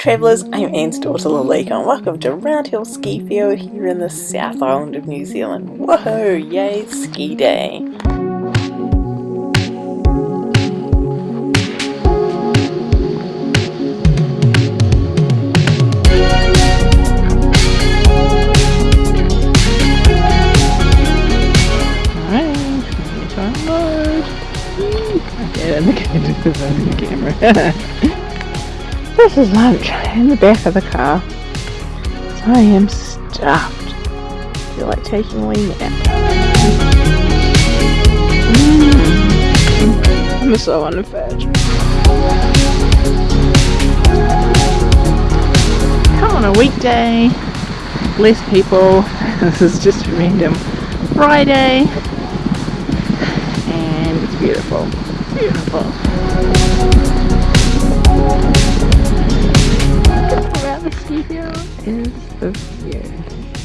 travellers, I'm Anne's daughter Lalika and welcome to Roundhill Ski Field here in the South Island of New Zealand. Whoa, yay, ski day! Okay, let me get into the camera. This is lunch in the back of the car. I am stuffed. I feel like taking a wee nap. Mm. I'm so on the fudge. Come on a weekday. Less people. this is just random Friday. And it's beautiful. Beautiful. Is the fear.